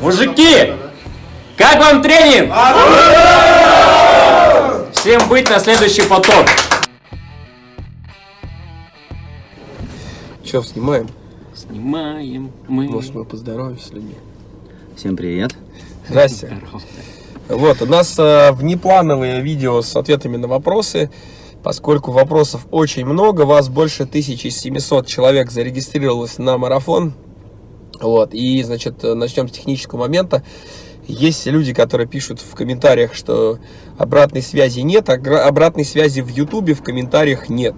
Мужики, как вам тренинг? Всем быть на следующий поток. Че, снимаем? Снимаем мы. Может, мы поздороваемся с людьми? Всем привет. Здрасте. Вот, у нас э, внеплановые видео с ответами на вопросы. Поскольку вопросов очень много, вас больше 1700 человек зарегистрировалось на марафон. Вот, и, значит, начнем с технического момента. Есть люди, которые пишут в комментариях, что обратной связи нет, а обратной связи в Ютубе в комментариях нет.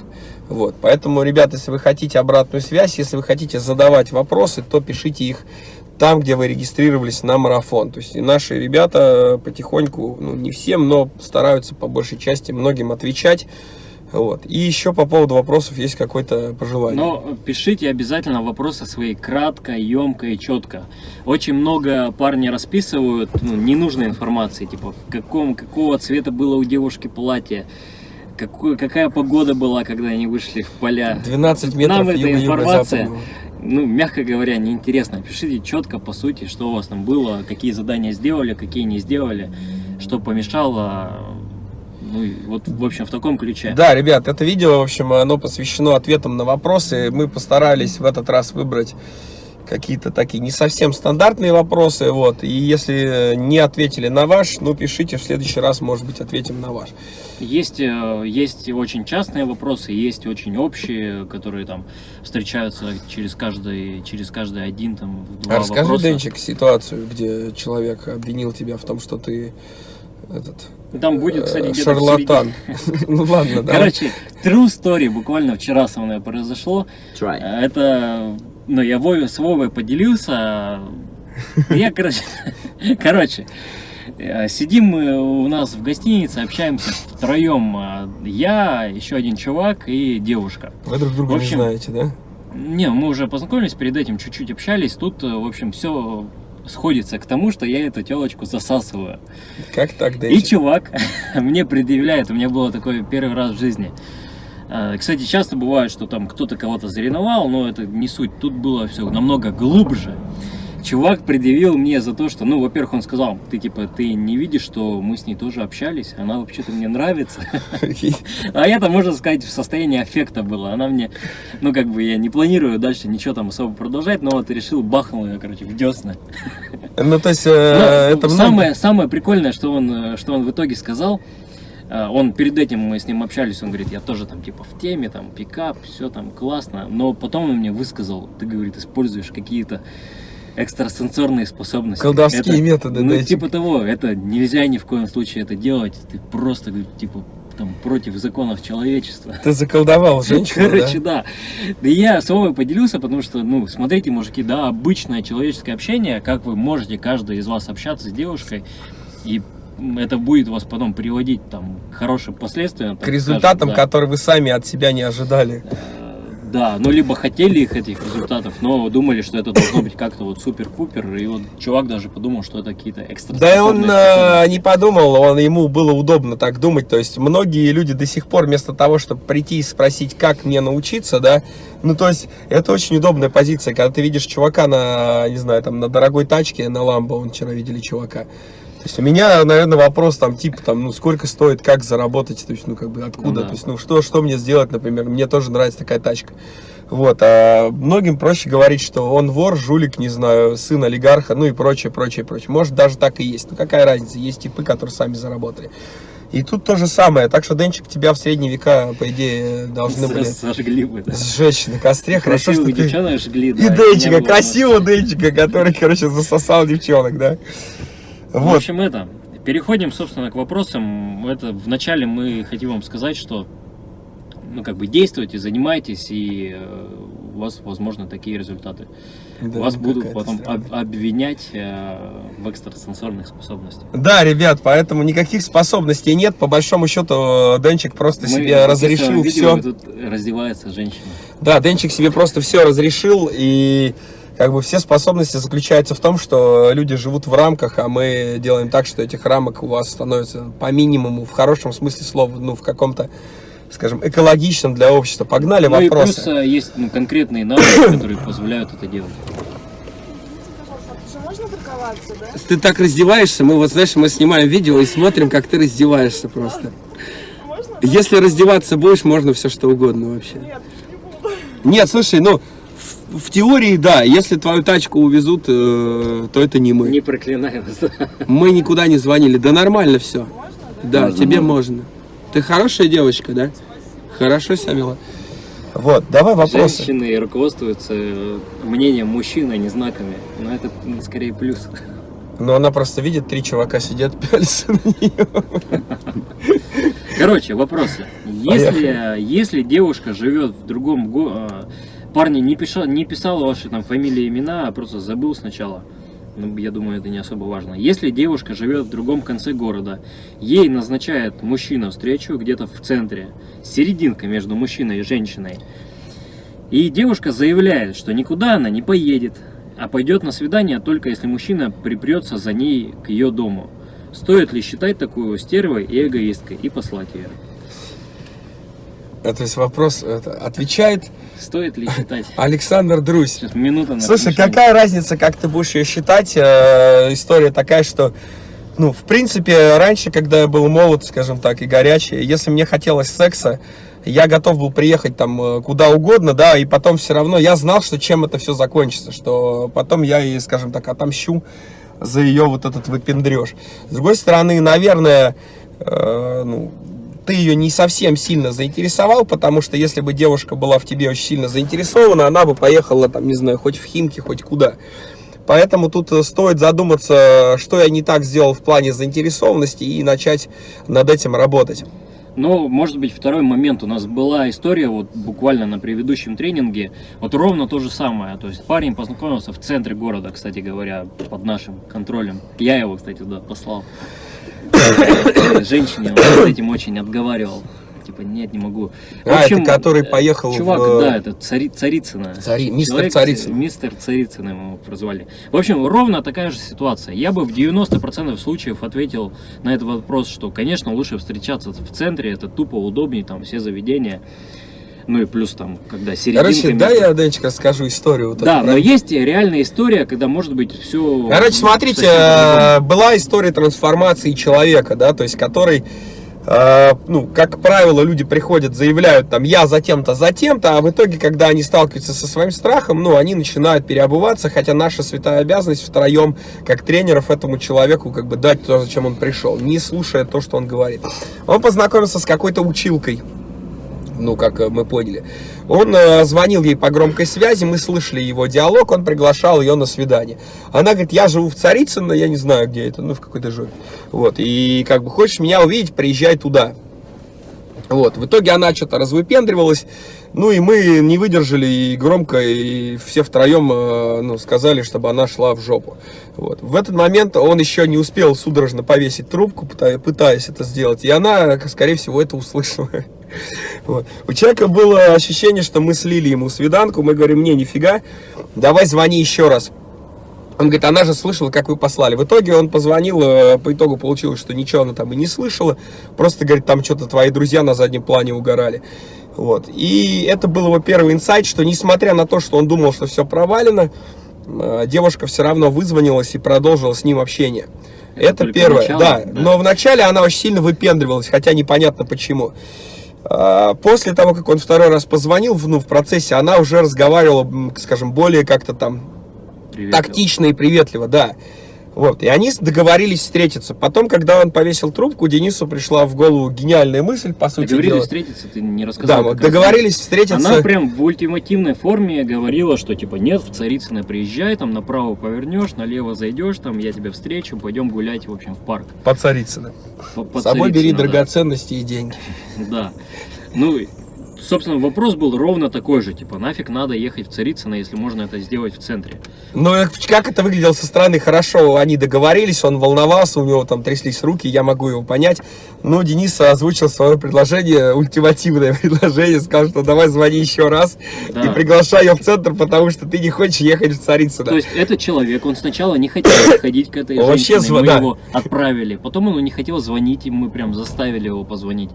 Вот, поэтому, ребята, если вы хотите обратную связь, если вы хотите задавать вопросы, то пишите их там, где вы регистрировались на марафон. То есть наши ребята потихоньку, ну не всем, но стараются по большей части многим отвечать. Вот. И еще по поводу вопросов есть какое-то пожелание. Но пишите обязательно вопросы свои кратко, емко и четко. Очень много парни расписывают ну, ненужной информации, типа в каком, какого цвета было у девушки платье, какую, какая погода была, когда они вышли в поля. 12 метров Нам эта информация, ну, мягко говоря, неинтересно. Пишите четко, по сути, что у вас там было, какие задания сделали, какие не сделали, что помешало ну, вот, в общем, в таком ключе. Да, ребят, это видео, в общем, оно посвящено ответам на вопросы. Мы постарались в этот раз выбрать какие-то такие не совсем стандартные вопросы, вот, и если не ответили на ваш, ну, пишите, в следующий раз, может быть, ответим на ваш. Есть, э, есть очень частные вопросы, есть очень общие, которые там встречаются через каждый, через каждый один, там, два а расскажи, вопроса. Денчик, ситуацию, где человек обвинил тебя в том, что ты этот там будет, кстати, где-то Шарлатан. ну ладно, да. Короче, true story буквально вчера со мной произошло. Try. Это, ну, я Вове, с Вовой поделился. Я, короче, короче, э, сидим мы у нас в гостинице, общаемся втроем. Э, я, еще один чувак и девушка. Вы друг друга общем, не знаете, да? Не, мы уже познакомились перед этим, чуть-чуть общались. Тут, э, в общем, все сходится к тому, что я эту телочку засасываю. Как так, да? И чувак мне предъявляет, у меня было такое первый раз в жизни. А, кстати, часто бывает, что там кто-то кого-то зареновал, но это не суть. Тут было все намного глубже чувак предъявил мне за то, что, ну, во-первых, он сказал, ты, типа, ты не видишь, что мы с ней тоже общались, она вообще-то мне нравится. А я-то, можно сказать, в состоянии аффекта была. Она мне, ну, как бы, я не планирую дальше ничего там особо продолжать, но вот решил, бахнул ее, короче, в десна. Ну, то есть, э, это самое, самое прикольное, что он, что он в итоге сказал, э, он перед этим мы с ним общались, он говорит, я тоже там типа в теме, там пикап, все там классно, но потом он мне высказал, ты говорит, используешь какие-то экстрасенсорные способности. Колдовские это, методы, ну, да? типа того, это нельзя ни в коем случае это делать. Ты просто, типа, там, против законов человечества. Ты заколдовал женщину, Короче, да? да. Да я с вами поделился, потому что, ну, смотрите, мужики, да, обычное человеческое общение, как вы можете, каждый из вас общаться с девушкой, и это будет вас потом приводить там, к хорошим последствиям. К результатам, скажем, да. которые вы сами от себя не ожидали. Да, ну либо хотели их этих результатов, но думали, что это должно быть как-то вот супер-пупер, и вот чувак даже подумал, что это какие-то экстра. Да он э, не подумал, он ему было удобно так думать, то есть многие люди до сих пор вместо того, чтобы прийти и спросить, как мне научиться, да, ну то есть это очень удобная позиция, когда ты видишь чувака на, не знаю, там на дорогой тачке, на Ламбо, он вчера видели чувака, то есть у меня, наверное, вопрос там типа там, ну сколько стоит, как заработать, то есть ну как бы откуда, ну, да. то есть ну что, что мне сделать, например, мне тоже нравится такая тачка. Вот, а многим проще говорить, что он вор, жулик, не знаю, сын олигарха, ну и прочее, прочее, прочее. Может даже так и есть, ну какая разница, есть типы, которые сами заработали. И тут то же самое. Так что, Денчик, тебя в средние века, по идее, должны были Сожгли бы, да. сжечь на костре. Хорошо, что ты... жгли, да. И Денчика, красивого Денчика, который, короче, засосал девчонок, да. Вот. В общем, это. Переходим, собственно, к вопросам. Это вначале мы хотим вам сказать, что ну, как бы действуйте, занимайтесь, и э, у вас, возможно, такие результаты. Да, вас будут потом об, обвинять э, в экстрасенсорных способностях. Да, ребят, поэтому никаких способностей нет. По большому счету, Денчик просто Мы себе разрешил видео, все. Тут раздевается женщина. Да, Денчик себе просто все разрешил, и как бы все способности заключаются в том, что люди живут в рамках, а мы делаем так, что этих рамок у вас становится по минимуму, в хорошем смысле слова, ну, в каком-то, скажем, экологичном для общества. Погнали ну вопросы. И плюс э, есть ну, конкретные навыки, которые позволяют это делать. А можно раздеваться, да? Ты так раздеваешься, мы вот, знаешь, мы снимаем видео и смотрим, как ты раздеваешься просто. Можно? Если раздеваться будешь, можно все что угодно вообще. Нет, не буду. Нет, слушай, ну, в, теории, да, если твою тачку увезут, э, то это не мы. Не проклинай нас. Мы никуда не звонили, да нормально все. Можно, да? Да, тебе можно. Ты хорошая девочка, да? Хорошо себя вела. Вот, давай вопросы. Женщины руководствуются э, мнением мужчин, а не знаками. Но это скорее плюс. Но она просто видит, три чувака сидят, пялятся на нее. Короче, вопросы. Если, если девушка живет в другом городе, парни не писал, не писал ваши там фамилии, имена, а просто забыл сначала. Ну, я думаю, это не особо важно. Если девушка живет в другом конце города, ей назначает мужчина встречу где-то в центре, серединка между мужчиной и женщиной, и девушка заявляет, что никуда она не поедет, а пойдет на свидание только если мужчина припрется за ней к ее дому. Стоит ли считать такую стервой и эгоисткой и послать ее? Это есть вопрос, это, отвечает Стоит ли считать? Александр Друзь. Сейчас минута на Слушай, размышление. какая разница, как ты будешь ее считать? Э, история такая, что, ну, в принципе, раньше, когда я был молод, скажем так, и горячий, если мне хотелось секса, я готов был приехать там э, куда угодно, да, и потом все равно я знал, что чем это все закончится, что потом я ей, скажем так, отомщу за ее вот этот выпендреж. С другой стороны, наверное, э, ну, ты ее не совсем сильно заинтересовал, потому что если бы девушка была в тебе очень сильно заинтересована, она бы поехала там, не знаю, хоть в Химки, хоть куда. Поэтому тут э, стоит задуматься, что я не так сделал в плане заинтересованности и начать над этим работать. Но, может быть, второй момент. У нас была история, вот буквально на предыдущем тренинге, вот ровно то же самое. То есть парень познакомился в центре города, кстати говоря, под нашим контролем. Я его, кстати, туда послал. Женщине с этим очень отговаривал. Типа, нет, не могу. В А, это общем, который э, поехал Чувак, в- да, это цари, Царицына. Цари- мистер Человек, Царицын. Мистер Царицын его прозвали. В общем, ровно такая же ситуация. Я бы в 90% случаев ответил на этот вопрос, что, конечно, лучше встречаться в центре, это тупо удобнее, там все заведения. Ну и плюс там, когда серединка... Короче, да, я, Денчик, расскажу историю. Вот Да, эту, но про- есть реальная история, когда может быть все... Короче, смотрите, э, была история трансформации человека, да, то есть который, э, ну, как правило, люди приходят, заявляют там, я за тем-то, за тем-то, а в итоге, когда они сталкиваются со своим страхом, ну, они начинают переобуваться, хотя наша святая обязанность втроем, как тренеров, этому человеку, как бы дать то, зачем он пришел, не слушая то, что он говорит. Он познакомился с какой-то училкой, ну, как э, мы поняли. Он э, звонил ей по громкой связи, мы слышали его диалог, он приглашал ее на свидание. Она говорит, я живу в Царицыно, я не знаю, где это, ну, в какой-то жопе. Вот, и как бы хочешь меня увидеть, приезжай туда. Вот, в итоге она что-то развыпендривалась, ну и мы не выдержали и громко, и все втроем э, ну, сказали, чтобы она шла в жопу. Вот. В этот момент он еще не успел судорожно повесить трубку, пыта- пытаясь это сделать, и она, скорее всего, это услышала. Вот. У человека было ощущение, что мы слили ему свиданку, мы говорим, не, нифига, давай звони еще раз. Он говорит, она же слышала, как вы послали. В итоге он позвонил, э, по итогу получилось, что ничего она там и не слышала. Просто, говорит, там что-то твои друзья на заднем плане угорали. Вот. И это был его первый инсайт, что несмотря на то, что он думал, что все провалено, э, девушка все равно вызвонилась и продолжила с ним общение. Это Это, первое, начало, да. да. Но вначале она очень сильно выпендривалась, хотя непонятно почему. А, После того, как он второй раз позвонил, ну, в процессе, она уже разговаривала, скажем, более как-то там Привет. тактично и приветливо, да. Вот, и они договорились встретиться. Потом, когда он повесил трубку, Денису пришла в голову гениальная мысль, по сути Договорились дела. встретиться, ты не Да, рассказал. вот как раз. договорились встретиться. Она прям в ультимативной форме говорила, что типа нет, в Царицыно приезжай, там направо повернешь, налево зайдешь, там я тебя встречу, пойдем гулять, в общем, в парк. По Царицыно. По- по С собой бери да. драгоценности и деньги. Да. Ну, собственно, вопрос был ровно такой же, типа, нафиг надо ехать в Царицыно, если можно это сделать в центре. Но э, как это выглядело со стороны, хорошо, они договорились, он волновался, у него там тряслись руки, я могу его понять. Но Денис озвучил свое предложение, ультимативное предложение, сказал, что давай звони еще раз Да. и приглашай ее в центр, потому что ты не хочешь ехать в Царицыно. То есть этот человек, он сначала не хотел ходить к этой Он вообще женщине, мы да. его отправили. Потом он не хотел звонить, и мы прям заставили его позвонить.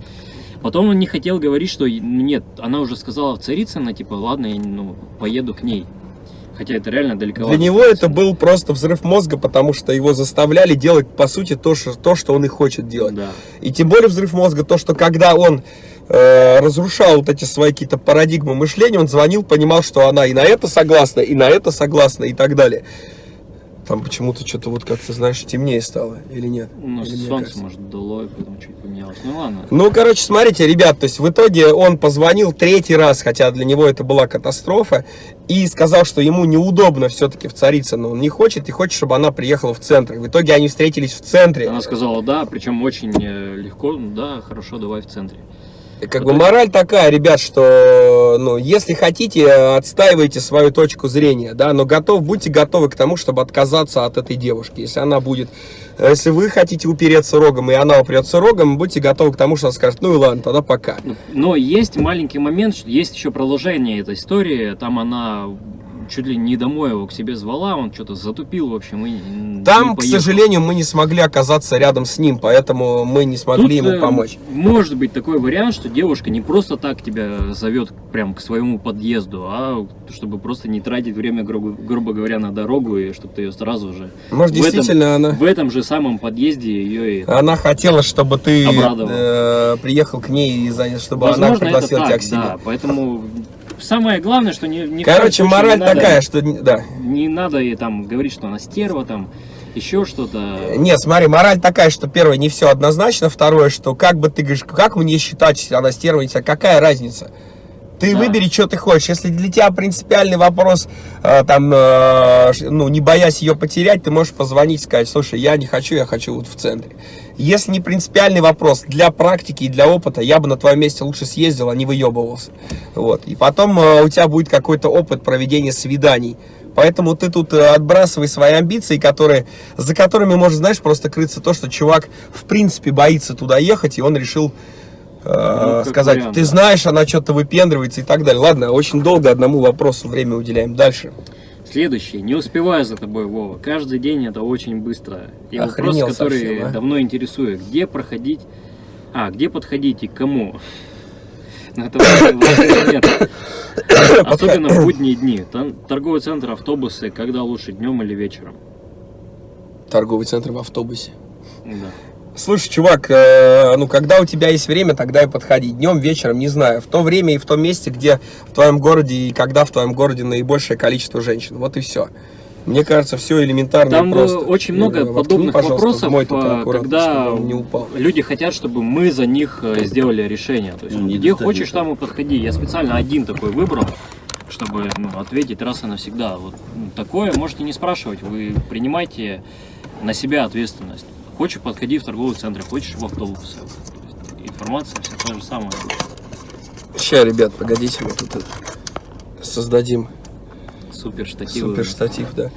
Потом он не хотел говорить, что ну, нет, она уже сказала в Царицыно, типа, ладно, я ну, поеду к ней. Хотя это реально далеко. Для него это был просто взрыв мозга, потому что его заставляли делать, по сути, то, что, то, что он и хочет делать. Да. И тем более взрыв мозга, то, что когда он э, разрушал вот эти свои какие-то парадигмы мышления, он звонил, понимал, что она и на это согласна, и на это согласна, и так далее. Там почему-то что-то вот как-то, знаешь, темнее стало, или нет? Ну, Или солнце, кажется? может, дуло, и поэтому чуть поменялось. Ну ладно. Ну, короче, смотрите, ребят, то есть в итоге он позвонил третий раз, хотя для него это была катастрофа, и сказал, что ему неудобно все-таки в Царицыно, он не хочет, и хочет, чтобы она приехала в центр. В итоге они встретились в центре. Она сказала да, причем очень э, легко. Да, хорошо, давай в центре. Как бы мораль такая, ребят, что, ну, если хотите, отстаивайте свою точку зрения, да, но готов, будьте готовы к тому, чтобы отказаться от этой девушки. Если она будет, э, если вы хотите упереться рогом, и она упрется рогом, будьте готовы к тому, что она скажет, ну и ладно, тогда пока. Но есть маленький момент, есть еще продолжение этой истории. Там она чуть ли не домой его к себе звала, он что-то затупил, в общем, и не Там, к сожалению, мы не смогли оказаться рядом с ним, поэтому мы не смогли Тут, ему э, помочь. Может быть такой вариант, что девушка не просто так тебя зовет прям к своему подъезду, а чтобы просто не тратить время, грубо, грубо говоря, на дорогу, и чтобы ты ее сразу же... Может, в этом- действительно, она... В этом же самом подъезде ее и... Она хотела, чтобы ты Обрадовал. э, приехал к ней, и чтобы она Возможно, это пригласила тебя к себе. да. Поэтому самое главное, что не, коем Короче, случае не мораль надо- такая, что... Да. Не надо ей там говорить, что она стерва, там, еще что-то. Нет, смотри, мораль такая, что первое, не все однозначно, второе, что как бы ты говоришь, как мне считать, она стерва, какая разница? Ты Да. выбери, что ты хочешь. Если для тебя принципиальный вопрос, э, там, э, ну, не боясь ее потерять, ты можешь позвонить и сказать, слушай, я не хочу, я хочу вот в центре. Если не принципиальный вопрос, для практики и для опыта, я бы на твоем месте лучше съездил, а не выебывался. Вот. И потом э, у тебя будет какой-то опыт проведения свиданий. Поэтому ты тут э, отбрасывай свои амбиции, которые, за которыми может, знаешь, просто крыться то, что чувак в принципе боится туда ехать, и он решил Ну, как сказать, вариант, ты да. знаешь, она что-то выпендривается и так далее. Ладно, очень долго одному вопросу время уделяем. Дальше. Следующее. Не успеваю за тобой, Вова. Каждый день это очень быстро. И Охренел вопрос, который совсем, а? давно интересует. Где проходить... А, где подходить и к кому? Ну. Особенно в будние дни. Там торговый центр, автобусы, когда лучше, днем или вечером? Торговый центр в автобусе. Да. Слушай, чувак, э, ну когда у тебя есть время, тогда и подходи. Днем, вечером, не знаю. В то время и в том месте, где в твоем городе и когда в твоем городе наибольшее количество женщин. Вот и все. Мне кажется, все элементарно Там э, просто. очень много Э, воткни, подобных вопросов, мой э, когда не упал. люди хотят, чтобы мы за них сделали решение. То есть, Ну, не где хочешь, там и подходи. Я специально один такой выбрал, чтобы ну, ответить раз и навсегда. Вот ну, такое можете не спрашивать, вы принимайте на себя ответственность. Хочешь, подходи в торговый центр, хочешь в автобус. То есть Информация вся та же самая. Сейчас, ребят, погодите, мы тут создадим Супер штативы. супер штатив, да.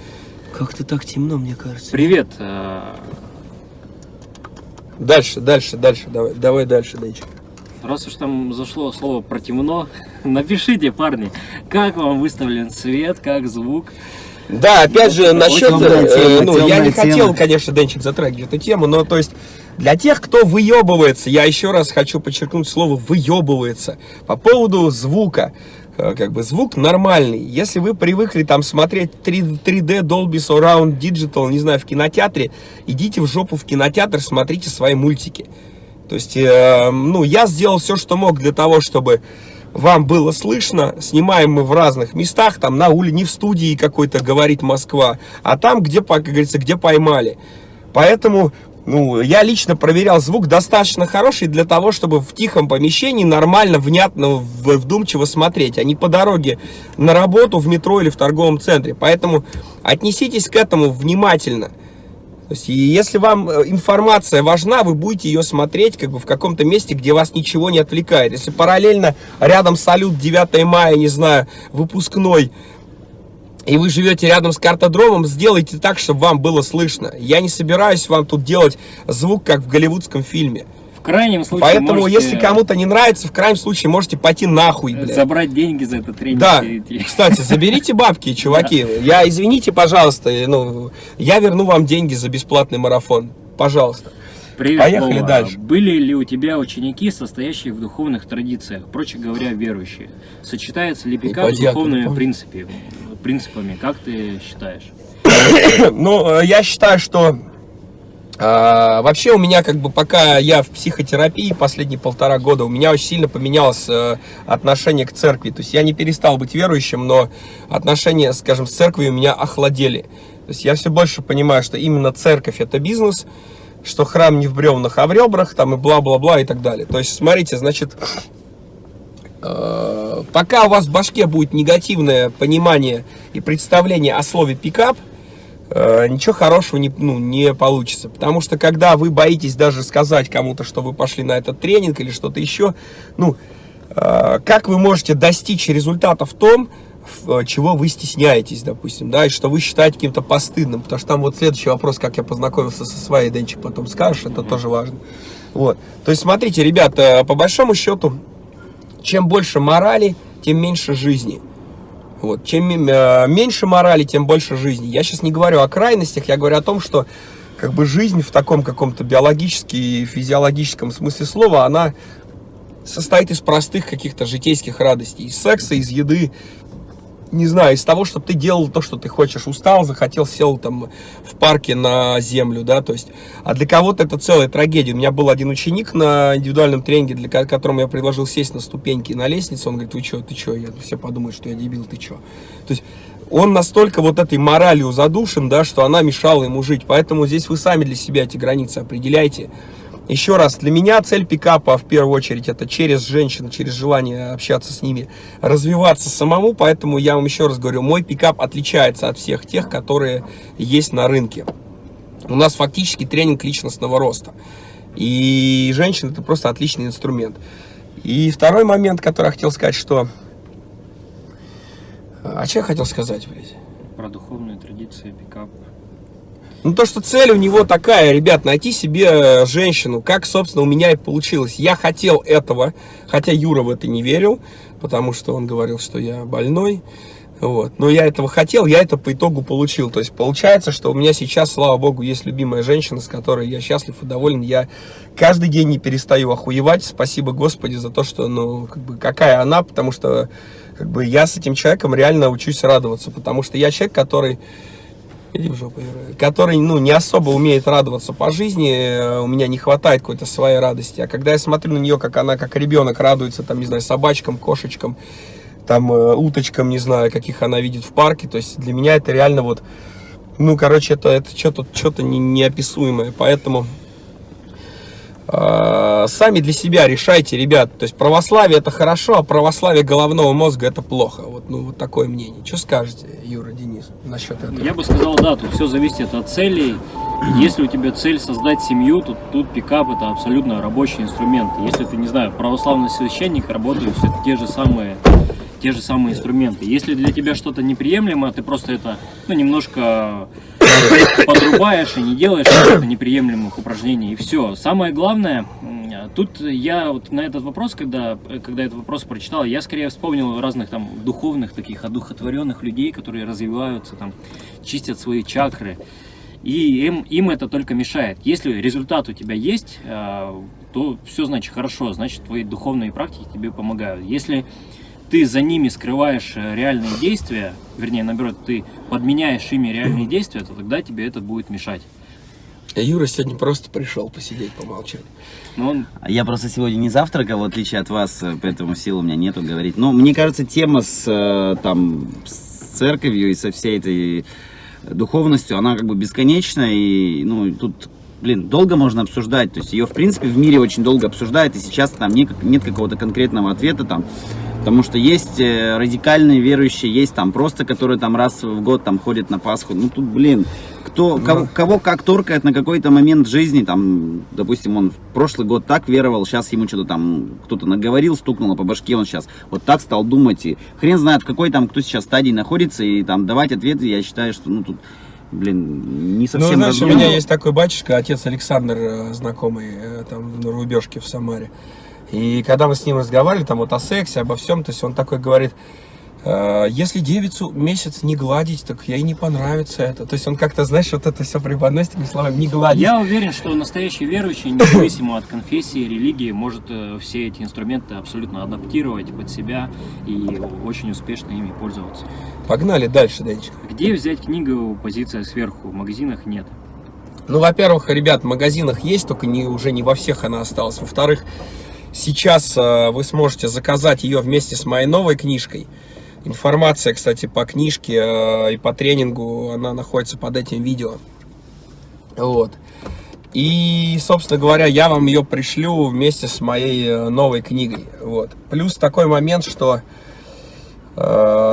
Как-то так темно, мне кажется. Привет. э, Дальше, дальше, дальше, давай, давай дальше, Денчик. Раз уж там зашло слово про темно, напишите, парни, как вам выставлен свет, как звук. Да, опять же, насчет, э, ну, я не хотел, тема. конечно, Денчик затрагивать эту тему, но, то есть, для тех, кто выебывается, я еще раз хочу подчеркнуть слово «выебывается» по поводу звука. Э, Как бы звук нормальный. Если вы привыкли там смотреть 3, 3D Dolby Surround Digital, не знаю, в кинотеатре, идите в жопу в кинотеатр, смотрите свои мультики. То есть, э, ну, я сделал все, что мог для того, чтобы вам было слышно. Снимаем мы в разных местах, там на улице, не в студии какой-то говорит Москва, а там, где, как говорится, где поймали. Поэтому, ну, я лично проверял звук достаточно хороший для того, чтобы в тихом помещении нормально, внятно, вдумчиво смотреть, а не по дороге на работу, в метро или в торговом центре. Поэтому отнеситесь к этому внимательно. То есть, если вам э, информация важна, вы будете ее смотреть как бы в каком-то месте, где вас ничего не отвлекает. Если параллельно рядом салют 9 мая, не знаю, выпускной, и вы живете рядом с картодромом, сделайте так, чтобы вам было слышно. Я не собираюсь вам тут делать звук, как в голливудском фильме. Крайнем случае Поэтому, можете если кому-то не нравится, в крайнем случае можете пойти нахуй, блядь. забрать деньги за этот тренинг. Да, и кстати, заберите бабки, чуваки. Я, извините, пожалуйста, ну, я верну вам деньги за бесплатный марафон. Пожалуйста. Привет, Поехали Вова. дальше. Были ли у тебя ученики, состоящие в духовных традициях, проще говоря, верующие? Сочетается ли пикап с духовными принципами, как ты считаешь? Ну, э, я считаю, что а, вообще у меня как бы пока я в психотерапии последние полтора года, у меня очень сильно поменялось э, отношение к церкви. То есть я не перестал быть верующим, но отношения, скажем, с церковью у меня охладели. То есть я все больше понимаю, что именно церковь это бизнес, что храм не в бревнах, а в ребрах, там и бла-бла-бла и так далее. То есть, смотрите, значит, э, пока у вас в башке будет негативное понимание и представление о слове пикап, ничего хорошего не, ну, не получится. Потому что когда вы боитесь даже сказать кому-то, что вы пошли на этот тренинг или что-то еще, ну, э, как вы можете достичь результата в том, в, чего вы стесняетесь, допустим, да, и что вы считаете каким-то постыдным, потому что там вот следующий вопрос, как я познакомился со своей, Денчик потом скажешь, это тоже важно. Вот, то есть смотрите, ребята, по большому счету, чем больше морали, тем меньше жизни. Вот. Чем э, меньше морали, тем больше жизни. Я сейчас не говорю о крайностях, я говорю о том, что как бы жизнь в таком каком-то биологически и физиологическом смысле слова, она состоит из простых каких-то житейских радостей, из секса, из еды, не знаю, из того, чтобы ты делал то, что ты хочешь, устал, захотел, сел там в парке на землю, да, то есть, а для кого-то это целая трагедия. У меня был один ученик на индивидуальном тренинге, для которому я предложил сесть на ступеньки на лестницу, он говорит, вы что, ты что, я, все подумают, что я дебил, ты что. То есть, он настолько вот этой моралью задушен, да, что она мешала ему жить, поэтому здесь вы сами для себя эти границы определяйте. Еще раз, для меня цель пикапа в первую очередь это через женщин, через желание общаться с ними, развиваться самому, поэтому я вам еще раз говорю, мой пикап отличается от всех тех, которые есть на рынке. У нас фактически тренинг личностного роста. И женщина это просто отличный инструмент. И второй момент, который я хотел сказать, что... А что я хотел сказать, блядь? Про духовные традиции, пикап. Ну, то, что цель у него такая, ребят, найти себе э, женщину, как, собственно, у меня и получилось. Я хотел этого, хотя Юра в это не верил, потому что он говорил, что я больной. Вот. Но я этого хотел, я это по итогу получил. То есть получается, что у меня сейчас, слава богу, есть любимая женщина, с которой я счастлив и доволен. Я каждый день не перестаю охуевать. Спасибо Господи за то, что, ну, как бы, какая она, потому что, как бы, я с этим человеком реально учусь радоваться. Потому что я человек, который Который, ну, не особо умеет радоваться по жизни, э, у меня не хватает какой-то своей радости. А когда я смотрю на нее, как она, как ребенок радуется, там, не знаю, собачкам, кошечкам, там, э, уточкам, не знаю, каких она видит в парке, то есть для меня это реально вот, ну, короче, это, это что-то что не, неописуемое, поэтому сами для себя решайте, ребят. То есть православие это хорошо, а православие головного мозга это плохо. Вот, ну, вот такое мнение. Что скажете, Юра, Денис, насчет этого? Я бы сказал, да, тут все зависит от целей. Если у тебя цель создать семью, то тут пикап это абсолютно рабочий инструмент. Если ты, не знаю, православный священник, работают все те же самые те же самые инструменты. Если для тебя что-то неприемлемо, ты просто это ну, немножко подрубаешь и не делаешь неприемлемых упражнений, и все. Самое главное, тут я вот на этот вопрос, когда, когда этот вопрос прочитал, я скорее вспомнил разных там духовных таких одухотворенных людей, которые развиваются, там, чистят свои чакры, и им, им это только мешает. Если результат у тебя есть, э, то все значит хорошо, значит твои духовные практики тебе помогают. Если ты за ними скрываешь э, реальные действия, вернее, наоборот, ты подменяешь ими реальные действия, то тогда тебе это будет мешать. А Юра сегодня просто пришел посидеть, помолчать. Ну, он... Я просто сегодня не завтракал, в отличие от вас, э, поэтому сил у меня нету говорить. Но мне кажется, тема с, там, с церковью и со всей этой духовностью, она как бы бесконечна, и ну, тут блин, долго можно обсуждать, то есть ее, в принципе, в мире очень долго обсуждают, и сейчас там нет, нет какого-то конкретного ответа, там, Потому что есть э, радикальные верующие, есть там просто, которые там раз в год там ходят на Пасху. Ну тут, блин, кто, ну. кого, кого как торкает на какой-то момент жизни, там, допустим, он в прошлый год так веровал, сейчас ему что-то там кто-то наговорил, стукнуло по башке, он сейчас вот так стал думать, и хрен знает, в какой там, кто сейчас стадии находится, и там давать ответы, я считаю, что, ну, тут, блин, не ну, совсем Ну, знаешь, разумно. у меня есть такой батюшка, отец Александр, э, знакомый, э, там, в Рубежке в Самаре, и когда мы с ним разговаривали, там вот о сексе, обо всем, то есть он такой говорит, э, если девицу месяц не гладить, так ей не понравится это. То есть он как-то, знаешь, вот это все преподносит этими словами, не гладить. Я уверен, что настоящий верующий, независимо от конфессии, религии, может э, все эти инструменты абсолютно адаптировать под себя и очень успешно ими пользоваться. Погнали дальше, Денчик. Где взять книгу «Позиция сверху»? В магазинах нет. Ну, во-первых, ребят, в магазинах есть, только не, уже не во всех она осталась. Во-вторых, сейчас э, вы сможете заказать ее вместе с моей новой книжкой. Информация, кстати, по книжке э, и по тренингу, она находится под этим видео. Вот. И, собственно говоря, я вам ее пришлю вместе с моей э, новой книгой. Вот. Плюс такой момент, что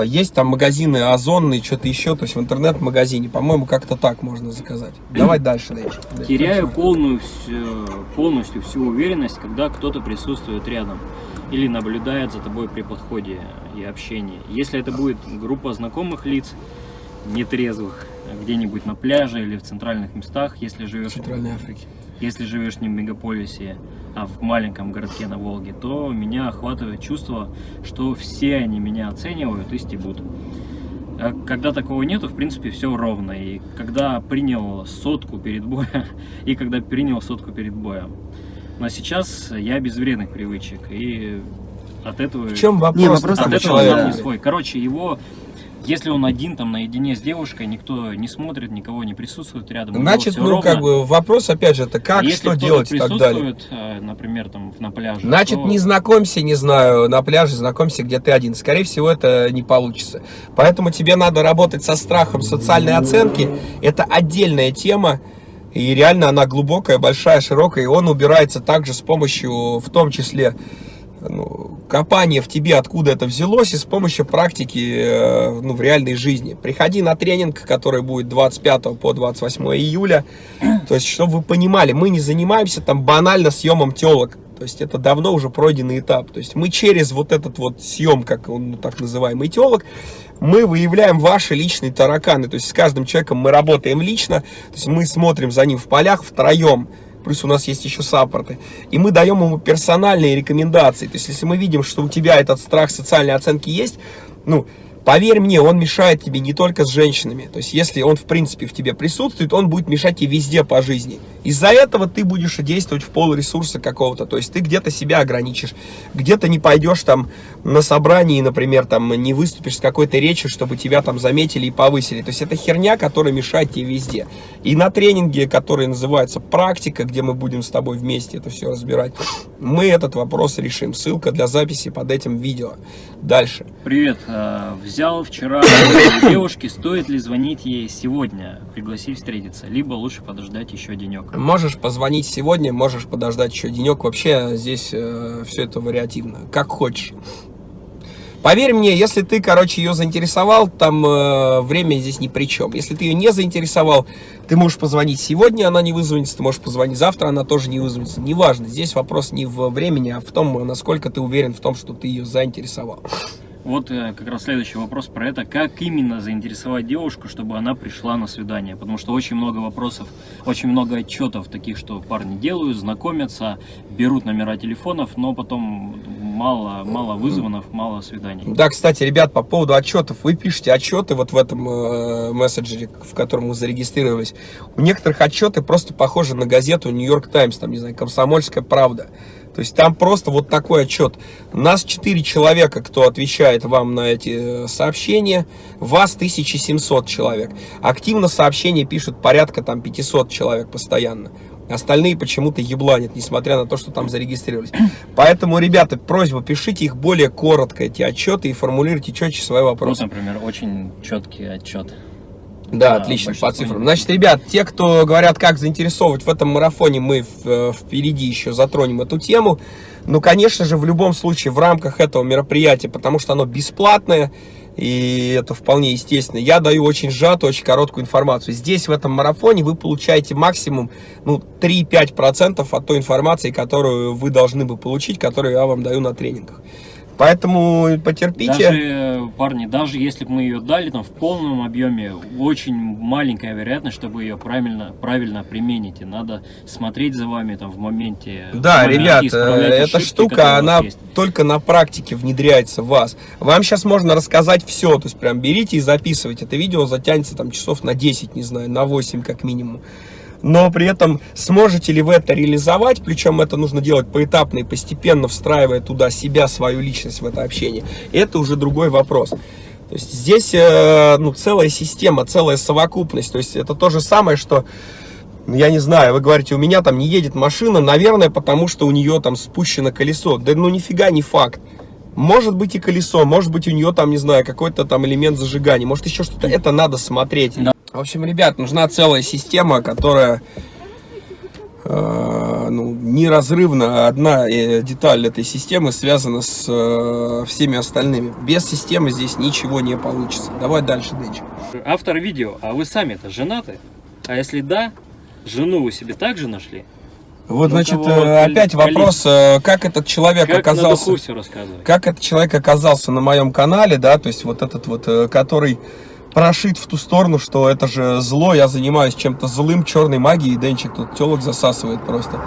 есть там магазины озонные, что-то еще, то есть в интернет-магазине, по-моему, как-то так можно заказать. Давай дальше, Дэйч. Теряю полную, полностью всю уверенность, когда кто-то присутствует рядом или наблюдает за тобой при подходе и общении. Если это будет группа знакомых лиц, нетрезвых, где-нибудь на пляже или в центральных местах, если В живешь, Центральной Африке. если живешь не в мегаполисе, а в маленьком городке на Волге, то меня охватывает чувство, что все они меня оценивают и стебут. А когда такого нету, в принципе, все ровно. И когда принял сотку перед боем, и когда принял сотку перед боем. Но сейчас я без вредных привычек, и от этого... В чем вопрос, Не, вопрос От этого человека. сам не свой. Короче, его, если он один там наедине с девушкой, никто не смотрит, никого не присутствует рядом. Значит, ну, ровно. как бы, вопрос, опять же, это как, если что делать и так далее. э, например, там на пляже. Значит, то- не знакомься, не знаю, на пляже, знакомься, где ты один. Скорее всего, это не получится. Поэтому тебе надо работать со страхом социальной оценки. Это отдельная тема. И реально она глубокая, большая, широкая. И он убирается также с помощью, в том числе, ну, копания в тебе, откуда это взялось, и с помощью практики э, ну, в реальной жизни. Приходи на тренинг, который будет 25 по 28 июля. То есть, чтобы вы понимали, мы не занимаемся там банально съемом телок. То есть, это давно уже пройденный этап. То есть, мы через вот этот вот съем, как он ну, так называемый телок, мы выявляем ваши личные тараканы. То есть, с каждым человеком мы работаем лично. То есть, мы смотрим за ним в полях втроем. Плюс у нас есть еще саппорты. И мы даем ему персональные рекомендации. То есть, если мы видим, что у тебя этот страх социальной оценки есть, ну, поверь мне, он мешает тебе не только с женщинами. То есть, если он, в принципе, в тебе присутствует, он будет мешать тебе везде по жизни. Из-за этого ты будешь действовать в пол ресурса какого-то. То есть, ты где-то себя ограничишь, где-то не пойдешь там на собрании, например, там не выступишь с какой-то речью, чтобы тебя там заметили и повысили. То есть, это херня, которая мешает тебе везде. И на тренинге, который называется «Практика», где мы будем с тобой вместе это все разбирать, мы этот вопрос решим. Ссылка для записи под этим видео. Дальше. Привет. э, Взял вчера девушки, стоит ли звонить ей сегодня, пригласить встретиться, либо лучше подождать еще денек. Можешь позвонить сегодня, можешь подождать еще денек. Вообще здесь все это вариативно. Как хочешь. Поверь мне, если ты, короче, ее заинтересовал, там э, время здесь ни при чем. Если ты ее не заинтересовал, ты можешь позвонить сегодня, она не вызвонится, ты можешь позвонить завтра, она тоже не вызвонится. Неважно, здесь вопрос не в времени, а в том, насколько ты уверен в том, что ты ее заинтересовал. Вот э, как раз следующий вопрос про это. Как именно заинтересовать девушку, чтобы она пришла на свидание? Потому что очень много вопросов, очень много отчетов таких, что парни делают, знакомятся, берут номера телефонов, но потом мало, мало вызванов, мало свиданий. Да, кстати, ребят, по поводу отчетов. Вы пишете отчеты вот в этом э, мессенджере, в котором вы зарегистрировались. У некоторых отчеты просто похожи на газету Нью-Йорк Таймс, там, не знаю, Комсомольская правда. То есть там просто вот такой отчет. Нас 4 человека, кто отвечает вам на эти э, сообщения. Вас 1700 человек. Активно сообщения пишут порядка там 500 человек постоянно. Остальные почему-то ебланят, несмотря на то, что там зарегистрировались. Поэтому, ребята, просьба, пишите их более коротко, эти отчеты, и формулируйте четче свои вопросы. например, очень четкий отчет. Да, Да, отлично, по цифрам. Значит, ребят, те, кто говорят, как заинтересовывать в этом марафоне, мы э, впереди еще затронем эту тему. Ну, конечно же, в любом случае, в рамках этого мероприятия, потому что оно бесплатное, и это вполне естественно, я даю очень сжатую, очень короткую информацию. Здесь, в этом марафоне, вы получаете максимум ну, 3-5% от той информации, которую вы должны бы получить, которую я вам даю на тренингах. Поэтому потерпите. Даже, э, парни, даже если бы мы ее дали там в полном объеме, очень маленькая вероятность, чтобы ее правильно, правильно применить. И надо смотреть за вами там в моменте. Да, в моменте ребят, э, эта ошибки, штука, она есть. только на практике внедряется в вас. Вам сейчас можно рассказать все, то есть прям берите и записывайте. Это видео затянется там часов на 10, не знаю, на 8 как минимум. Но при этом сможете ли вы это реализовать, причем это нужно делать поэтапно и постепенно встраивая туда себя, свою личность в это общение, это уже другой вопрос. То есть здесь э, ну, целая система, целая совокупность. То есть это то же самое, что ну, я не знаю, вы говорите, у меня там не едет машина, наверное, потому что у нее там спущено колесо. Да ну нифига не факт. Может быть и колесо, может быть у нее там, не знаю, какой-то там элемент зажигания, может еще что-то. Это надо смотреть. В общем, ребят, нужна целая система, которая э, ну, неразрывно одна э, деталь этой системы связана с э, всеми остальными. Без системы здесь ничего не получится. Давай дальше, Дэнчик. Автор видео, а вы сами-то женаты? А если да, жену вы себе также нашли? Вот, Ну, значит, э, опять вопрос, э, как этот человек Как оказался... как этот человек оказался на моем канале, да, то есть вот этот вот, который прошит в ту сторону, что это же зло, я занимаюсь чем-то злым, черной магией, Денчик тут телок засасывает просто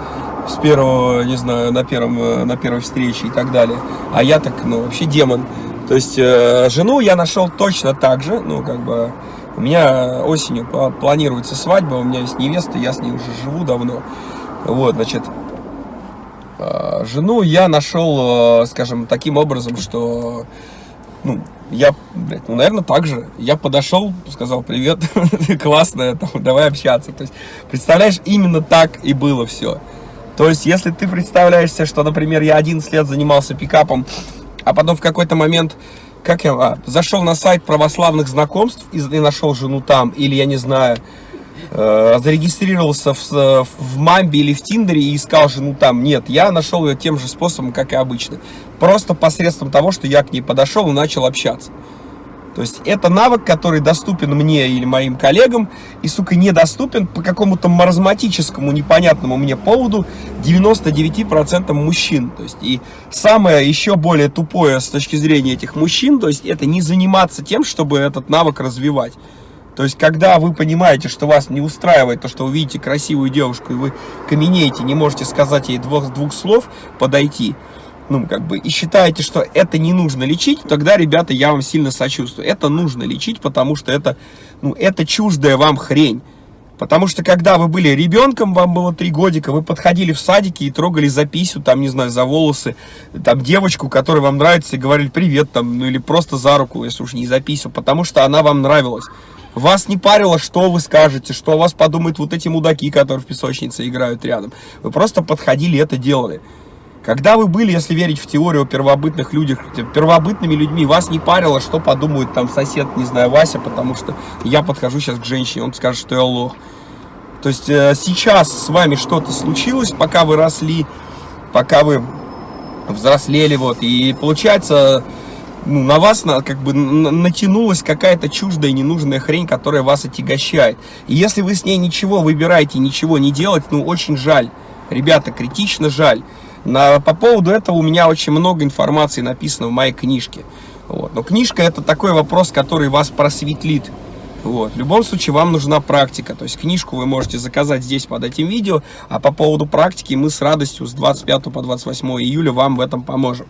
с первого, не знаю, на, первом, э, на первой встрече и так далее. А я так, ну, вообще демон. То есть э, жену я нашел точно так же, ну, как бы, у меня осенью пла- планируется свадьба, у меня есть невеста, я с ней уже живу давно. Вот, значит, э, жену я нашел, э, скажем, таким образом, что, ну, я, блядь, ну, наверное, так же. Я подошел, сказал, привет, там, давай общаться. То есть, представляешь, именно так и было все. То есть, если ты представляешь себе, что, например, я 11 лет занимался пикапом, а потом в какой-то момент, как я, а, зашел на сайт православных знакомств и, и нашел жену там, или, я не знаю, зарегистрировался в, с- в Мамбе или в Тиндере и искал жену там. Нет, я нашел ее тем же способом, как и обычно. Просто посредством того, что я к ней подошел и начал общаться. То есть это навык, который доступен мне или моим коллегам, и, сука, недоступен по какому-то маразматическому, непонятному мне поводу 99% мужчин. То есть и самое еще более тупое с точки зрения этих мужчин, то есть это не заниматься тем, чтобы этот навык развивать. То есть, когда вы понимаете, что вас не устраивает то, что вы видите красивую девушку, и вы каменеете, не можете сказать ей двух, двух слов, подойти, ну, как бы, и считаете, что это не нужно лечить, тогда, ребята, я вам сильно сочувствую. Это нужно лечить, потому что это, ну, это чуждая вам хрень. Потому что, когда вы были ребенком, вам было три годика, вы подходили в садике и трогали за писю, там, не знаю, за волосы, там, девочку, которая вам нравится, и говорили привет, там, ну, или просто за руку, если уж не за писю, потому что она вам нравилась. Вас не парило, что вы скажете, что вас подумают вот эти мудаки, которые в песочнице играют рядом. Вы просто подходили и это делали. Когда вы были, если верить в теорию о первобытных людях, первобытными людьми, вас не парило, что подумает там сосед, не знаю, Вася, потому что я подхожу сейчас к женщине, он скажет, что я лох. То есть э, сейчас с вами что-то случилось, пока вы росли, пока вы взрослели, вот, и получается, ну, на вас на, как бы натянулась какая-то чуждая ненужная хрень, которая вас отягощает. И если вы с ней ничего выбираете, ничего не делать, ну, очень жаль. Ребята, критично жаль. На, по поводу этого у меня очень много информации написано в моей книжке. Вот. Но книжка это такой вопрос, который вас просветлит. Вот. В любом случае вам нужна практика. То есть книжку вы можете заказать здесь под этим видео. А по поводу практики мы с радостью с 25 по 28 июля вам в этом поможем.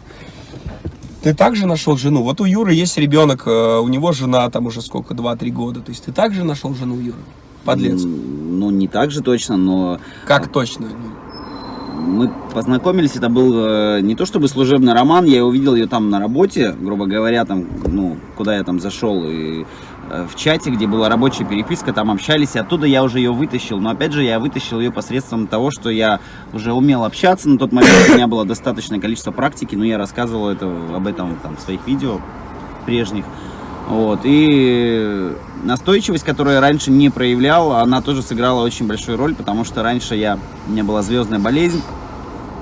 Ты также нашел жену? Вот у Юры есть ребенок, э, у него жена там уже сколько, 2-3 года. То есть ты также нашел жену Юры? Подлец. Ну, не так же точно, но Как точно? Ну, мы познакомились, это был э, не то чтобы служебный роман, я увидел ее там на работе, грубо говоря, там, ну, куда я там зашел, и в чате, где была рабочая переписка, там общались, и оттуда я уже ее вытащил, но опять же я вытащил ее посредством того, что я уже умел общаться, на тот момент у меня было достаточное количество практики, но я рассказывал это, об этом там, в своих видео прежних. Вот, и настойчивость, которую я раньше не проявлял, она тоже сыграла очень большую роль, потому что раньше я, у меня была звездная болезнь,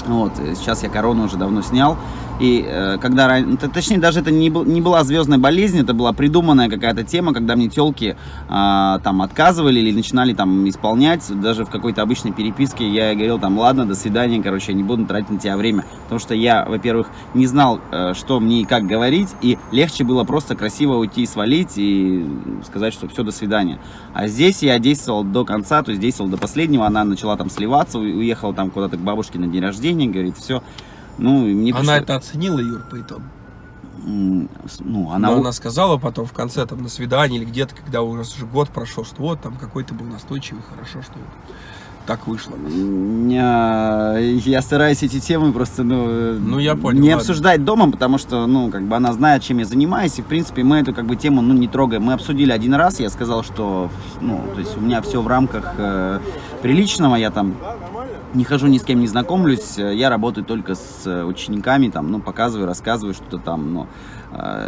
вот, и сейчас я корону уже давно снял, И э, когда, точнее, даже это не, не была звездная болезнь, это была придуманная какая-то тема, когда мне телки там отказывали или начинали там исполнять, даже в какой-то обычной переписке я говорил там, ладно, до свидания, короче, я не буду тратить на тебя время, потому что я, во-первых, не знал, э, что мне и как говорить, и легче было просто красиво уйти и свалить и сказать, что все, до свидания. А здесь я действовал до конца, то есть действовал до последнего, она начала там сливаться, уехала там куда-то к бабушке на день рождения, говорит, все. Ну, мне Она пришло- это оценила, Юр, по итогу. Ну, Она, она... она сказала потом в конце, там, на свидании или где-то, когда уже уже год прошел, что вот, там, какой ты был настойчивый, хорошо, что вот так вышло. Я, я стараюсь эти темы просто, ну, Ну, я понял, не ладно. обсуждать дома, потому что, ну, как бы она знает, чем я занимаюсь, и, в принципе, мы эту, как бы, тему, ну, не трогаем. Мы обсудили один раз, я сказал, что, ну, то есть у меня все в рамках э, приличного, я там не хожу ни с кем не знакомлюсь, э, я работаю только с э, учениками, там, ну, показываю, рассказываю что-то там, но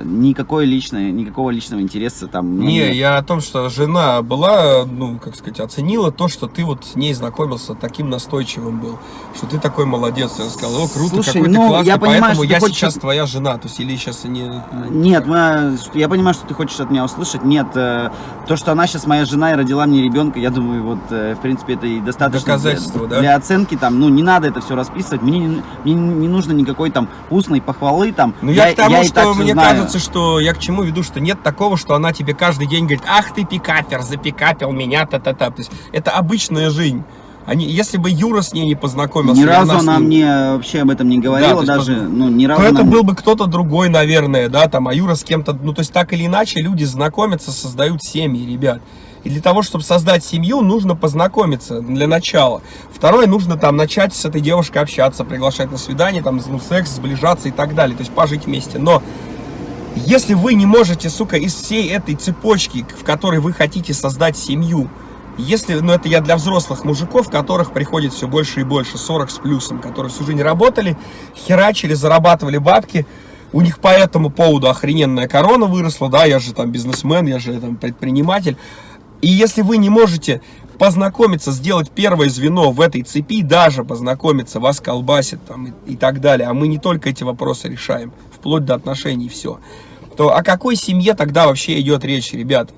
никакой личной, никакого личного интереса там Не, нет. я о том, что жена была, ну, как сказать, оценила то, что ты вот с ней знакомился, таким настойчивым был, что ты такой молодец. Она сказала, о, круто, Слушай, какой ну, ты классный, я понимаю, поэтому я хочешь- сейчас твоя жена. То есть, или сейчас не... Нет, мы, я понимаю, что ты хочешь от меня услышать. Нет, э, то, что она сейчас моя жена и родила мне ребенка, я думаю, вот, э, в принципе, это и достаточно Доказательство, для, да? для оценки. Там, ну, не надо это все расписывать. Мне, не- мне не нужно никакой там устной похвалы. Там, Ну, я, к тому, и что так всё мне знаю. кажется, что я к чему веду, что нет такого, что она тебе каждый день говорит, ах ты пикапер, запикапил меня, та-та-та. То есть, это обычная жизнь. Они, если бы Юра с ней не познакомился, Ни разу она она мне вообще об этом не Да, говорила, есть, даже, поз- ну, ни разу то это она- был бы кто-то другой, наверное, да, там, а Юра с кем-то, ну, то есть, так или иначе, люди знакомятся, создают семьи, ребят. И для того, чтобы создать семью, нужно познакомиться для начала. Второе, нужно там начать с этой девушкой общаться, приглашать на свидание, там, ну, секс, сближаться и так далее, то есть пожить вместе. Но если вы не можете, сука, из всей этой цепочки, в которой вы хотите создать семью, если, ну это я для взрослых мужиков, которых приходит все больше и больше, 40 с плюсом, которые всю жизнь работали, херачили, зарабатывали бабки, у них по этому поводу охрененная корона выросла, да, я же там бизнесмен, я же там предприниматель. И если вы не можете познакомиться, сделать первое звено в этой цепи, даже познакомиться, вас колбасит там и, и так далее, а мы не только эти вопросы решаем, вплоть до отношений все, то о какой семье тогда вообще идет речь, ребята?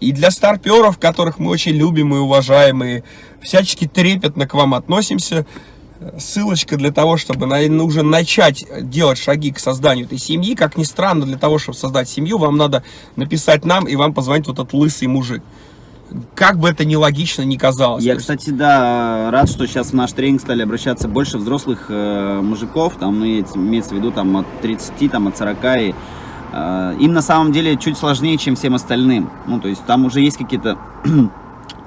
И для старперов, которых мы очень любим и уважаем, и всячески трепетно к вам относимся, ссылочка для того, чтобы нужно начать делать шаги к созданию этой семьи. Как ни странно, для того, чтобы создать семью, вам надо написать нам, и вам позвонит вот этот лысый мужик. Как бы это ни логично ни казалось. Я, кстати, да, рад, что сейчас в наш тренинг стали обращаться больше взрослых э, мужиков, там, ну, имеется в виду, там, от 30, там, от 40, и э, им на самом деле чуть сложнее, чем всем остальным. Ну, то есть там уже есть какие-то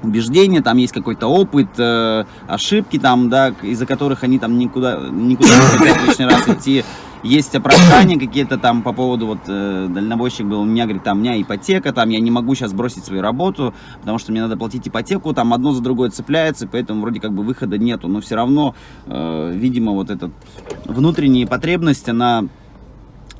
убеждения, там есть какой-то опыт, э, ошибки, там, да, из-за которых они там никуда, никуда не хотят лишний раз идти. Есть оправдания какие-то там по поводу, вот, э, дальнобойщик был, у меня, говорит, там, у меня ипотека, там, я не могу сейчас бросить свою работу, потому что мне надо платить ипотеку, там, одно за другое цепляется, поэтому вроде как бы выхода нету, но все равно, э, видимо, вот эта внутренняя потребность, она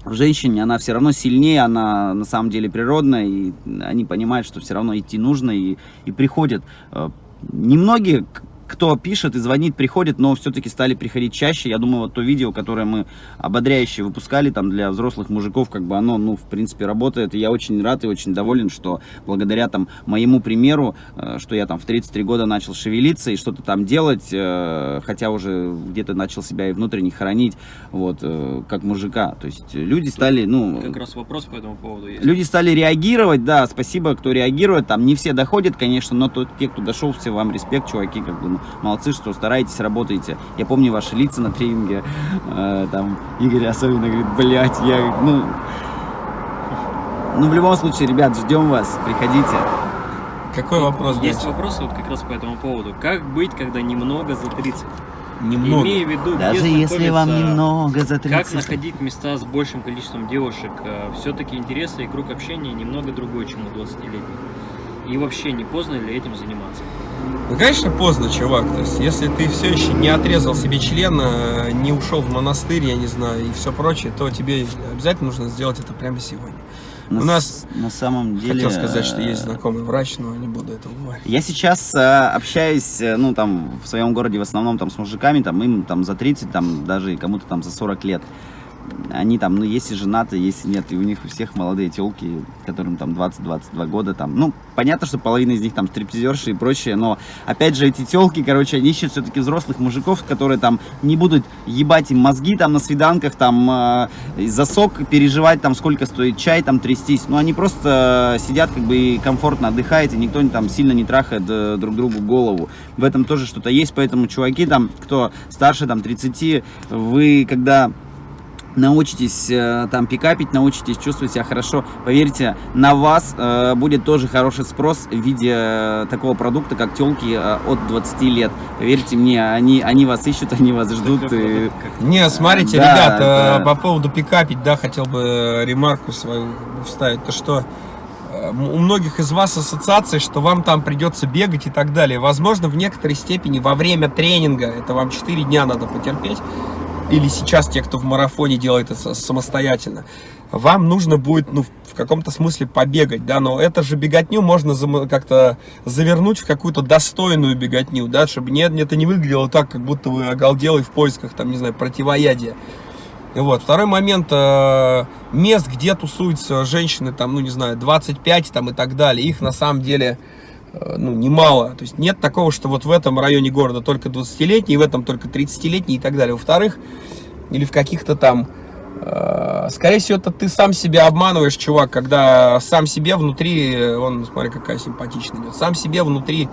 в женщине, она все равно сильнее, она на самом деле природная, и они понимают, что все равно идти нужно, и, и приходят. Э, Немногие, кто пишет и звонит, приходят, но все-таки стали приходить чаще. Я думаю, вот то видео, которое мы ободряюще выпускали там для взрослых мужиков, как бы оно, ну, в принципе, работает. И я очень рад и очень доволен, что благодаря там моему примеру, э, что я там в 33 года начал шевелиться и что-то там делать, э, хотя уже где-то начал себя и внутренне хоронить, вот, э, как мужика. То есть люди стали, ну... Как раз вопрос по этому поводу есть. Люди стали реагировать, да, спасибо, кто реагирует, там не все доходят, конечно, но тот, те, кто дошел, все вам респект, чуваки, как бы, ну, молодцы, что стараетесь, работаете. Я помню ваши лица на тренинге, э, там, Игорь особенно говорит, блядь, я, ну, ну, в любом случае, ребят, ждем вас, приходите. какой вопрос? Есть дальше? вопросы вот как раз по этому поводу. Как быть, когда немного за 30? Немного. Имея в виду, Даже если вам немного за 30. Как находить места с большим количеством девушек? Все-таки интересы и круг общения немного другой, чем у 20-летних. И вообще, не поздно ли этим заниматься? Ну, конечно, поздно, чувак. То есть, если ты все еще не отрезал себе член, э, не ушел в монастырь, я не знаю, и все прочее, то тебе обязательно нужно сделать это прямо сегодня. на, у нас- на самом деле... Хотел сказать, что есть э, знакомый врач, но не буду этого говорить. Я сейчас э, общаюсь, ну, там, в своем городе в основном там с мужиками, там, им там за 30, там, даже кому-то там за 40 лет. Они там, ну, если женаты, если нет, и у них у всех молодые телки, которым там 20-22 года, там, ну, понятно, что половина из них там стриптизерши и прочее, но, опять же, эти телки, короче, они ищут все-таки взрослых мужиков, которые там не будут ебать им мозги там на свиданках, там, э, за переживать, там, сколько стоит чай, там, трястись, ну, они просто сидят, как бы, и комфортно отдыхают, и никто там сильно не трахает э, друг другу голову. В этом тоже что-то есть, поэтому, чуваки, там, кто старше, там, 30, вы, когда научитесь э, там пикапить, научитесь чувствовать себя хорошо, поверьте, на вас э, будет тоже хороший спрос в виде э, такого продукта, как телки э, от 20 лет. Поверьте мне, они, они вас ищут, они вас ждут. И... Не, смотрите, Да, ребят, э, это- по поводу пикапить, да, хотел бы э, ремарку свою вставить, то что э, у многих из вас ассоциация, что вам там придется бегать и так далее. Возможно, в некоторой степени во время тренинга, это вам 4 дня надо потерпеть, или сейчас те, кто в марафоне делает это самостоятельно, вам нужно будет, ну, в каком-то смысле побегать, да, но это же беготню можно как-то завернуть в какую-то достойную беготню, да, чтобы не, это не выглядело так, как будто вы оголделы в поисках, там, не знаю, противоядия. Вот. Второй момент, э, мест, где тусуются женщины, там, ну, не знаю, 25 там и так далее, их на самом деле, ну, немало. То есть нет такого, что вот в этом районе города только 20-летние, в этом только 30-летние и так далее. Во-вторых, или в каких-то там, э, скорее всего, это ты сам себя обманываешь, чувак, когда сам себе внутри, э, он, смотри, какая симпатичная идет, сам себе внутри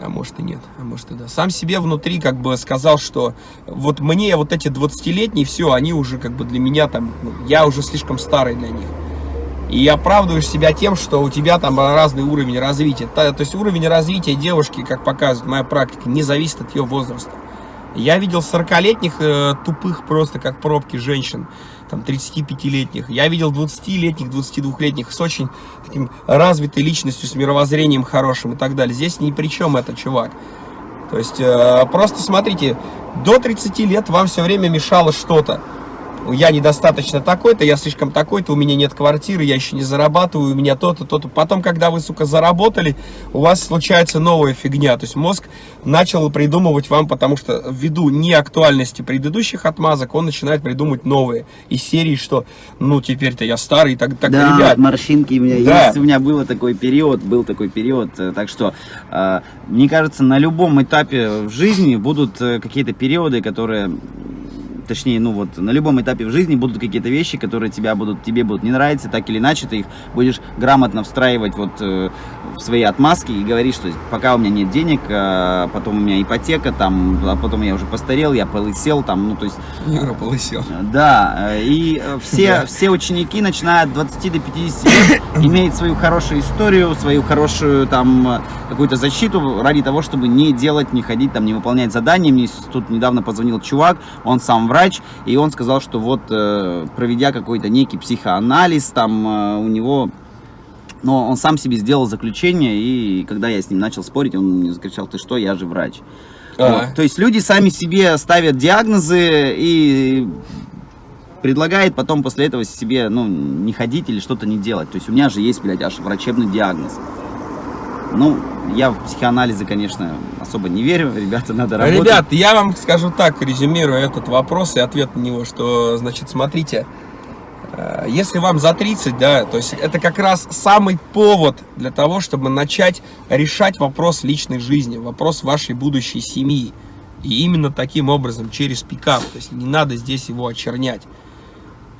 а может и нет, а может и да. Сам себе внутри как бы сказал, что вот мне вот эти 20-летние, все, они уже как бы для меня там, ну, я уже слишком старый для них. И оправдываешь себя тем, что у тебя там разный уровень развития. То есть уровень развития девушки, как показывает моя практика, не зависит от ее возраста. Я видел 40-летних э, тупых просто как пробки женщин, там 35-летних. Я видел 20-летних, 22-летних с очень таким развитой личностью, с мировоззрением хорошим и так далее. Здесь ни при чем это, чувак. То есть э, просто смотрите, до 30 лет вам все время мешало что-то. Я недостаточно такой-то, я слишком такой-то, у меня нет квартиры, я еще не зарабатываю, у меня то-то, то-то. Потом, когда вы, сука, заработали, у вас случается новая фигня. То есть мозг начал придумывать вам, потому что ввиду неактуальности предыдущих отмазок, он начинает придумывать новые. Из серии, что, ну, теперь-то я старый, так, так да, ребят, морщинки у меня Да. есть, у меня был такой период, был такой период, э, так что, э, мне кажется, на любом этапе в жизни будут э, какие-то периоды, которые, точнее, ну вот, на любом этапе в жизни будут какие-то вещи, которые тебя будут, тебе будут не нравиться, так или иначе, ты их будешь грамотно встраивать вот э, в свои отмазки и говорить, что пока у меня нет денег, а потом у меня ипотека, там, а потом я уже постарел, я полысел, там, ну, то есть, Юра полысел. да, э, и э, все, Да. все ученики, начиная от 20 до 50 лет, имеют свою хорошую историю, свою хорошую там э, какую-то защиту ради того, чтобы не делать, не ходить, там, не выполнять задания. Мне тут недавно позвонил чувак, он сам врач, и он сказал, что вот, э, проведя какой-то некий психоанализ, там, э, у него но он сам себе сделал заключение, и когда я с ним начал спорить, он мне закричал, ты что, я же врач. А. Вот. То есть люди сами себе ставят диагнозы и предлагает потом после этого себе, ну, не ходить или что-то не делать. То есть у меня же есть, блядь, аж врачебный диагноз. Ну, я в психоанализы, конечно, особо не верю. Ребята, надо работать. Ребят, я вам скажу так, резюмируя этот вопрос и ответ на него, что, значит, смотрите, если вам за 30, да, то есть это как раз самый повод для того, чтобы начать решать вопрос личной жизни, вопрос вашей будущей семьи. И именно таким образом, через пикап. То есть не надо здесь его очернять.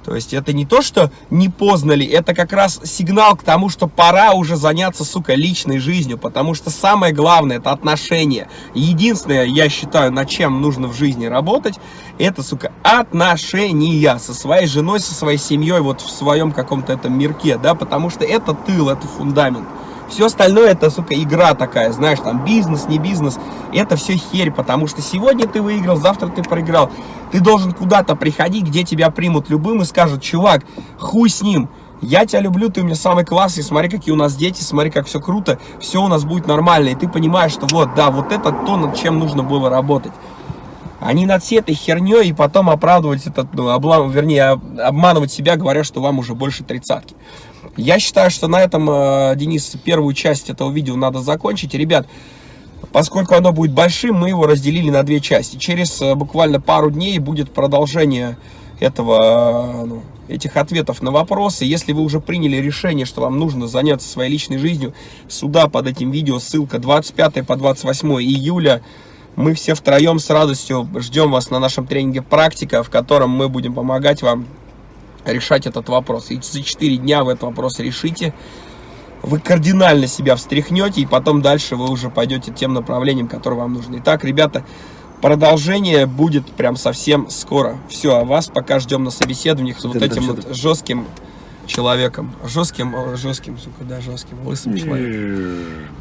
То есть это не то, что не поздно ли, это как раз сигнал к тому, что пора уже заняться, сука, личной жизнью, потому что самое главное это отношения. Единственное, я считаю, над чем нужно в жизни работать, это, сука, отношения со своей женой, со своей семьей, вот в своем каком-то этом мирке, да, потому что это тыл, это фундамент. Все остальное это, сука, игра такая, знаешь, там бизнес, не бизнес, это все херь, потому что сегодня ты выиграл, завтра ты проиграл. Ты должен куда-то приходить, где тебя примут любым и скажут, чувак, хуй с ним, я тебя люблю, ты у меня самый классный, смотри, какие у нас дети, смотри, как все круто, все у нас будет нормально, и ты понимаешь, что вот, да, вот это то, над чем нужно было работать. А над всей этой херней и потом оправдывать этот, ну, облам, вернее, об- обманывать себя, говоря, что вам уже больше тридцатки. Я считаю, что на этом, э, Денис, первую часть этого видео надо закончить. Ребят, поскольку оно будет большим, мы его разделили на две части. Через э, буквально пару дней будет продолжение этого, ну, этих ответов на вопросы. Если вы уже приняли решение, что вам нужно заняться своей личной жизнью, сюда под этим видео ссылка 25 по 28 июля. Мы все втроем с радостью ждем вас на нашем тренинге «Практика», в котором мы будем помогать вам решать этот вопрос. И за 4 дня вы этот вопрос решите. Вы кардинально себя встряхнете, и потом дальше вы уже пойдете тем направлением, которое вам нужно. Итак, ребята, продолжение будет прям совсем скоро. Все, а вас пока ждем на собеседованиях с вот этим там вот жестким человеком. Жестким, жестким, сука, да, жестким, лысым человеком.